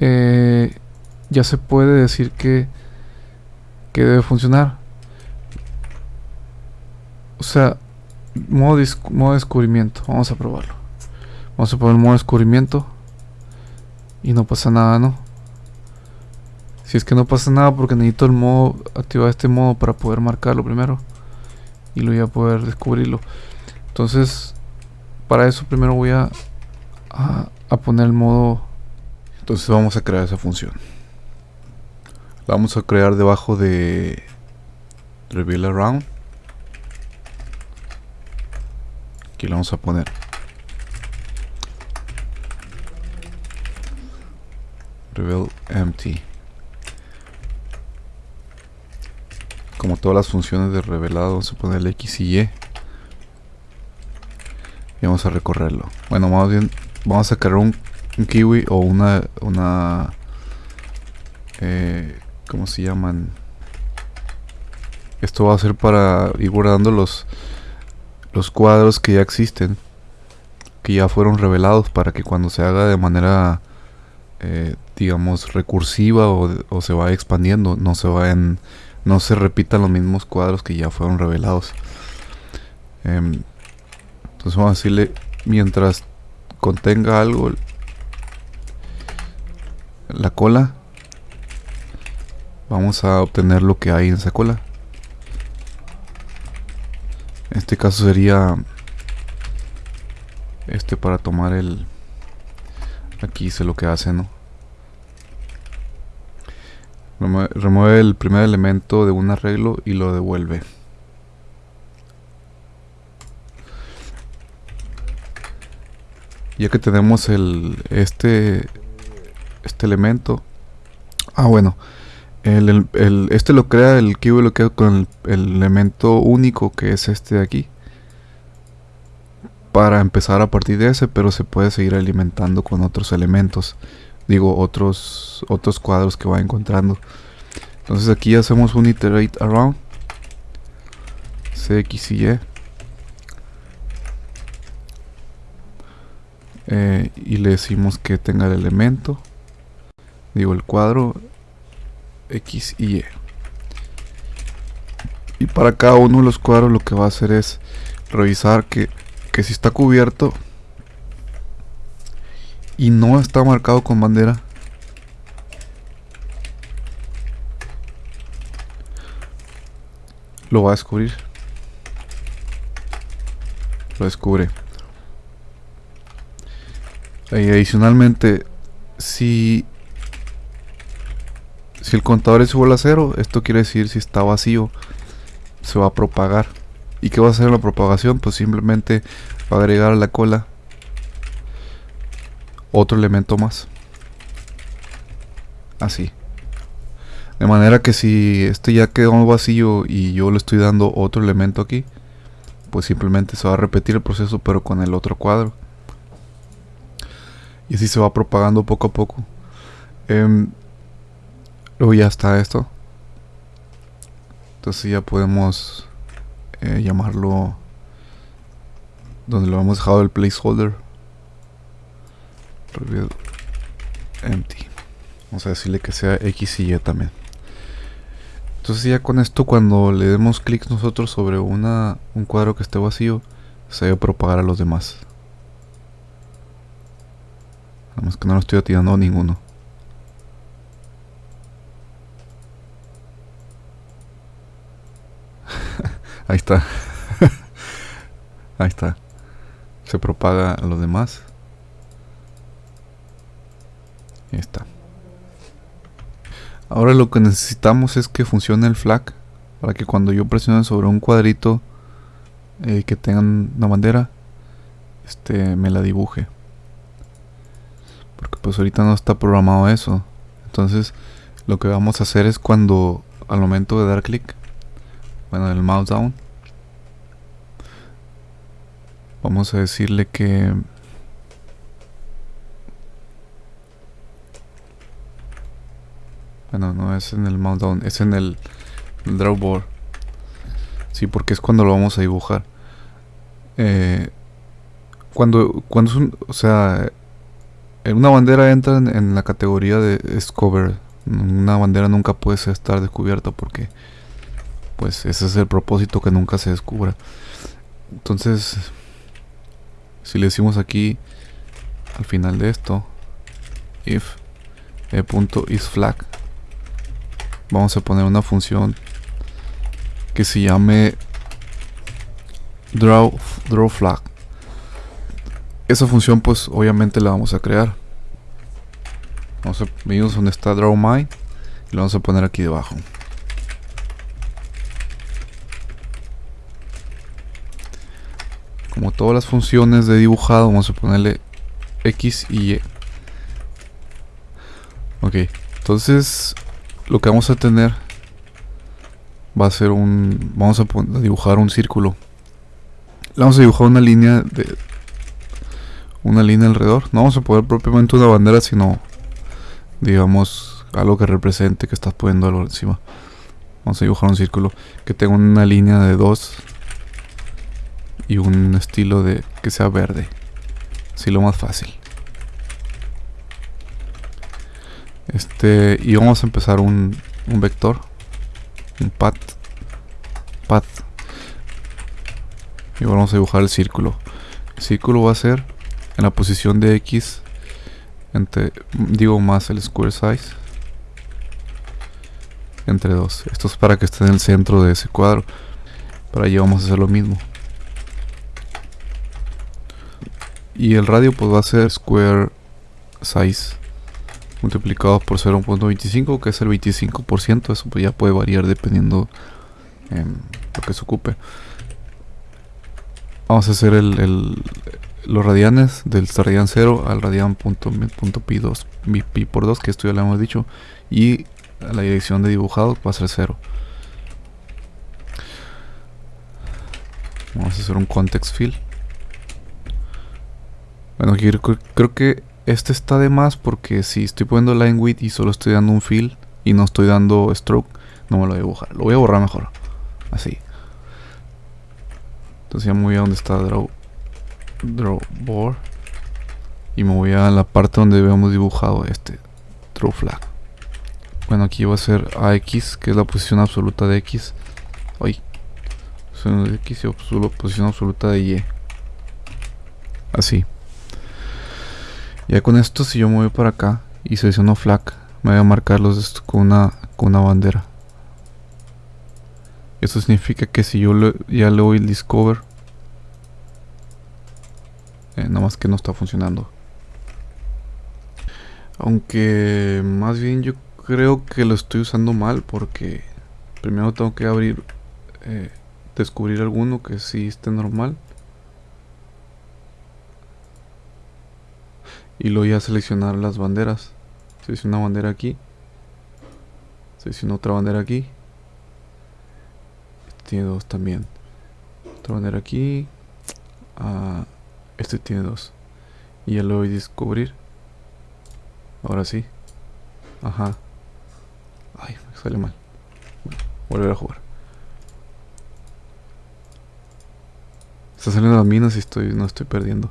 eh, ya se puede decir que, que debe funcionar. O sea, modo, modo descubrimiento. Vamos a probarlo. Vamos a poner modo descubrimiento. Y no pasa nada, ¿no? Si es que no pasa nada porque necesito el modo, activar este modo para poder marcarlo primero. Y luego ya poder descubrirlo. Entonces, para eso primero voy a a, poner el modo. Entonces vamos a crear esa función. La vamos a crear debajo de reveal around. Aquí la vamos a poner. Reveal empty. Como todas las funciones de revelado vamos a poner el x y y. Y vamos a recorrerlo. Bueno más bien vamos a crear un, kiwi o una una eh, ¿cómo se llaman? Esto va a ser para ir guardando los los cuadros que ya existen, que ya fueron revelados para que cuando se haga de manera eh, digamos recursiva o, se vaya expandiendo, no se vayan no se repitan los mismos cuadros que ya fueron revelados. Em, entonces vamos a decirle mientras contenga algo la cola vamos a obtener lo que hay en esa cola. En este caso sería este para tomar el aquí sé lo que hace no remueve el primer elemento de un arreglo y lo devuelve ya que tenemos el este este elemento. Ah bueno el, este lo crea el kiwi lo crea con el, elemento único que es este de aquí. Para empezar a partir de ese pero se puede seguir alimentando con otros elementos. Digo otros otros cuadros que va encontrando. Entonces aquí hacemos un iterate around. Cx y y Eh, y le decimos que tenga el elemento. Digo el cuadro X y Y. Y para cada uno de los cuadros lo que va a hacer es revisar que, que si está cubierto y no está marcado con bandera lo va a descubrir. Lo descubre y adicionalmente, si, si el contador es igual a cero, esto quiere decir si está vacío, se va a propagar. ¿Y qué va a hacer la propagación? Pues simplemente va a agregar a la cola otro elemento más. Así. De manera que si este ya quedó vacío y yo le estoy dando otro elemento aquí, pues simplemente se va a repetir el proceso pero con el otro cuadro y así se va propagando poco a poco. Em, luego ya está esto. Entonces ya podemos eh, llamarlo donde lo hemos dejado el placeholder. Empty. Vamos a decirle que sea X y Y también. Entonces ya con esto cuando le demos clic nosotros sobre una, un cuadro que esté vacío, se va a propagar a los demás. Nada más que no lo estoy atinando a ninguno. Ahí está. Ahí está. Se propaga a los demás. Ahí está. Ahora lo que necesitamos es que funcione el flag para que cuando yo presione sobre un cuadrito eh, que tenga una bandera, este me la dibuje. Porque pues ahorita no está programado eso. Entonces lo que vamos a hacer es cuando al momento de dar clic, bueno, el mouse down, vamos a decirle que Bueno, no es en el mouse down, es en el, drawboard. Sí, porque es cuando lo vamos a dibujar. Eh, cuando, cuando es un, o sea, una bandera entra en, la categoría de es cover. Una bandera nunca puede estar descubierta porque, pues, ese es el propósito que nunca se descubra. Entonces, si le decimos aquí al final de esto, if e.isFlag vamos a poner una función que se llame draw, draw flag. Esa función pues obviamente la vamos a crear. Vamos a venimos donde está draw my y lo vamos a poner aquí debajo. Como todas las funciones de dibujado vamos a ponerle X y Y. Ok, entonces lo que vamos a tener va a ser un vamos a, dibujar un círculo vamos a dibujar una línea de una línea alrededor no vamos a poner propiamente una bandera sino digamos algo que represente que estás poniendo algo encima vamos a dibujar un círculo que tenga una línea de dos y un estilo de que sea verde así lo más fácil Este, y vamos a empezar un, un vector, un path, path. Y vamos a dibujar el círculo. El círculo va a ser en la posición de X, entre, digo más el square size, entre dos. Esto es para que esté en el centro de ese cuadro. Para allí vamos a hacer lo mismo. Y el radio pues va a ser square size multiplicado por 0.25 que es el 25% eso pues ya puede variar dependiendo en lo que se ocupe vamos a hacer el, los radianes del radian 0 al radian punto, pi 2 pi por 2 que esto ya lo hemos dicho y la dirección de dibujado va a ser 0 vamos a hacer un context fill bueno creo que este está de más porque si estoy poniendo line width y solo estoy dando un fill y no estoy dando stroke, no me lo voy a dibujar. Lo voy a borrar mejor. Así. Entonces ya me voy a donde está draw, draw board. Y me voy a la parte donde habíamos dibujado este draw flag. Bueno, aquí va a ser AX, que es la posición absoluta de X. Posición de X y posición absoluta de Y. Así. Ya con esto, si yo me voy para acá y selecciono flag, me voy a marcarlos con una, con una bandera. Eso significa que si yo ya le doy el discover, eh, nada más que no está funcionando. Aunque más bien yo creo que lo estoy usando mal porque primero tengo que abrir, eh, descubrir alguno que sí esté normal. y luego ya seleccionar las banderas. Selecciono una bandera aquí. Selecciono otra bandera aquí. Tiene dos también. Otra bandera aquí. Ah, este tiene dos. Y ya lo voy a descubrir. Ahora sí. Ajá. Ay me sale mal. Volver a jugar. Está saliendo las minas y estoy no estoy perdiendo.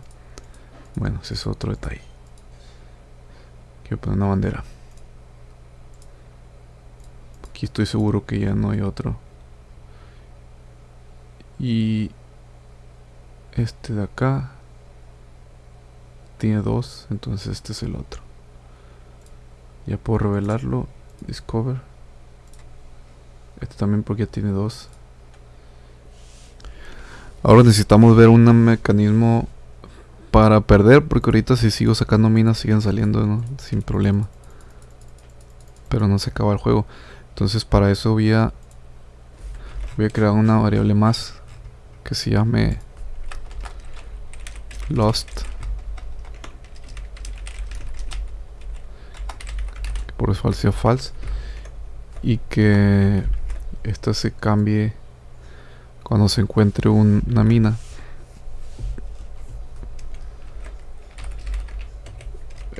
Bueno ese es otro detalle. Quiero poner una bandera. Aquí estoy seguro que ya no hay otro. Y este de acá tiene dos, entonces este es el otro. Ya puedo revelarlo. Discover. Este también porque ya tiene dos. Ahora necesitamos ver un mecanismo para perder, porque ahorita si sigo sacando minas siguen saliendo sin problema. Pero no se acaba el juego. Entonces para eso voy a voy a crear una variable más que se llame lost por falso false y que esta se cambie cuando se encuentre una mina.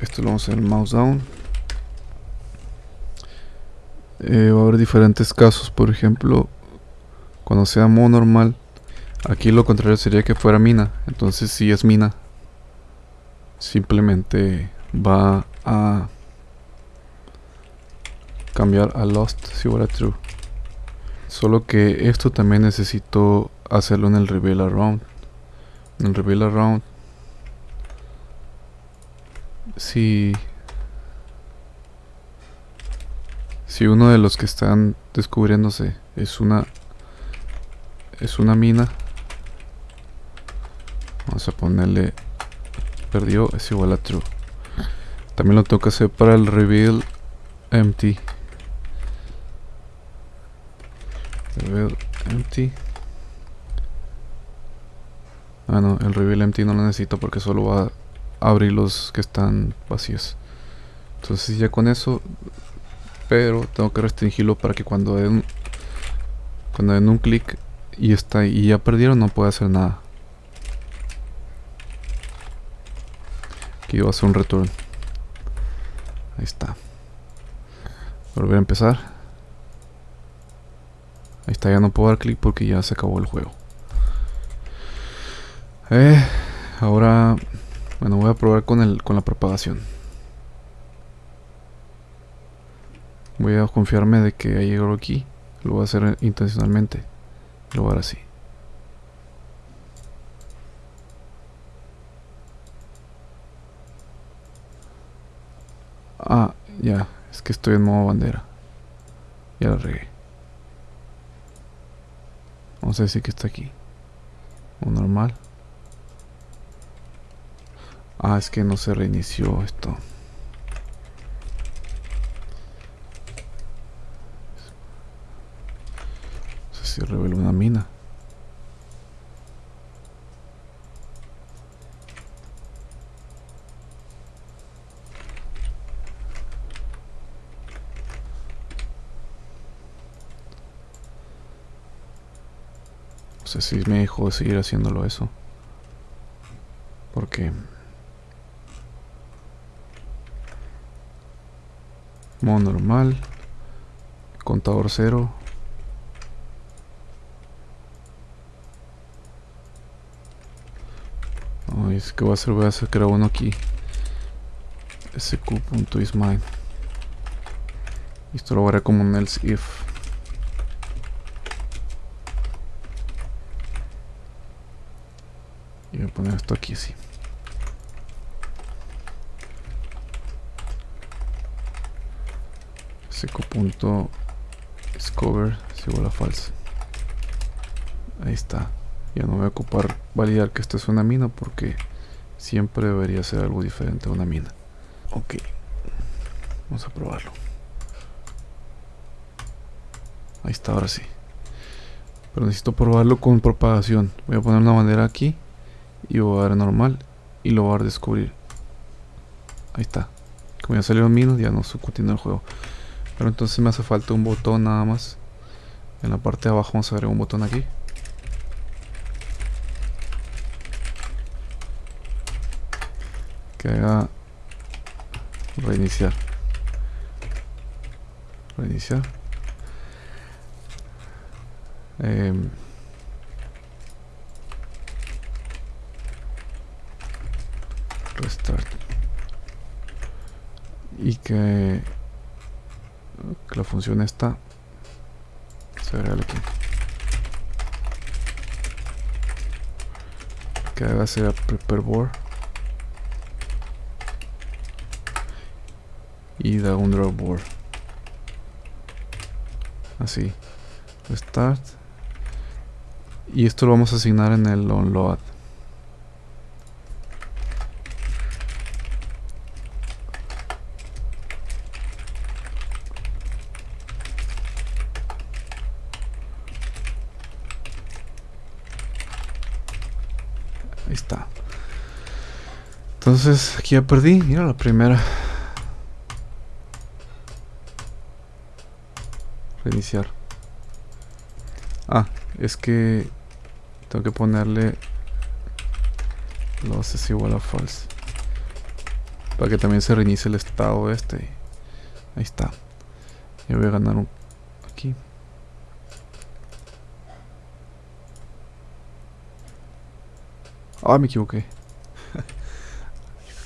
Esto lo vamos a hacer mouse down. Eh, va a haber diferentes casos por ejemplo cuando sea modo normal aquí lo contrario sería que fuera mina. Entonces si es mina simplemente va a cambiar a lost si fuera true. Solo que esto también necesito hacerlo en el reveal around en el reveal around si si uno de los que están descubriéndose es una es una mina vamos a ponerle perdió es igual a true. También lo tengo que hacer para el reveal empty reveal empty. Ah no el reveal empty no lo necesito porque solo va a abrir los que están vacíos. Entonces ya con eso pero tengo que restringirlo para que cuando den cuando den un clic y está y ya perdieron no puede hacer nada. Aquí va a hacer un return. Ahí está. Volver a empezar ahí está ya no puedo dar clic porque ya se acabó el juego. Eh, ahora bueno voy a probar con el con la propagación voy a confiarme de que ha llegado aquí. Lo voy a hacer intencionalmente. Lo voy a dar así. Ah ya. Es que estoy en modo bandera. Ya la regué vamos a decir que está aquí. O normal. Ah es que no se reinició esto. Si revela una mina. Sé si me dejó de seguir haciéndolo eso. Porque... Modo normal. Contador cero. es que voy a hacer, voy a crear uno aquí sq.isMine esto lo haré como un else if y voy a poner esto aquí así sq.discover si igual a false ahí está ya no voy a ocupar validar que esto es una mina porque siempre debería ser algo diferente a una mina. Ok, vamos a probarlo. Ahí está, ahora sí. Pero necesito probarlo con propagación. Voy a poner una bandera aquí y voy a dar normal y lo voy a descubrir. Ahí está. Como ya salieron minas, ya no se continúa el juego. Pero entonces me hace falta un botón nada más. En la parte de abajo vamos a agregar un botón aquí. que haga reiniciar reiniciar eh, y que, la función esta se regale aquí que haga sea prepareboard y da un drawboard así. Start. Y esto lo vamos a asignar en el onload Ahí está. Entonces aquí ya perdí. Mira la primera. Reiniciar. Ah, es que tengo que ponerle los es igual a false. Para que también se reinicie el estado este. Ahí está. Ya voy a ganar un aquí. Ah, me equivoqué.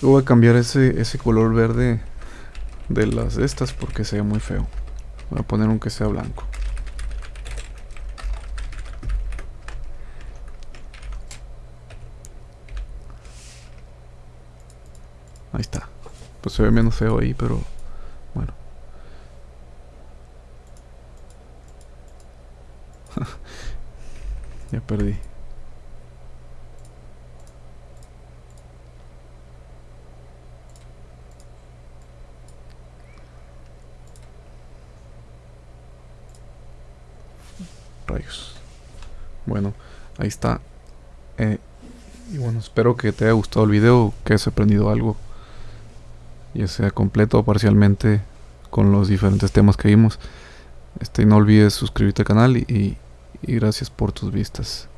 voy a cambiar ese, ese color verde de las estas porque se ve muy feo. Voy a poner un que sea blanco. Ahí está. Pues se ve menos feo ahí, pero bueno. ya perdí. Rayos. Bueno, ahí está. Eh, y bueno, espero que te haya gustado el video, que hayas aprendido algo ya sea completo o parcialmente con los diferentes temas que vimos. Este, no olvides suscribirte al canal y, y gracias por tus vistas.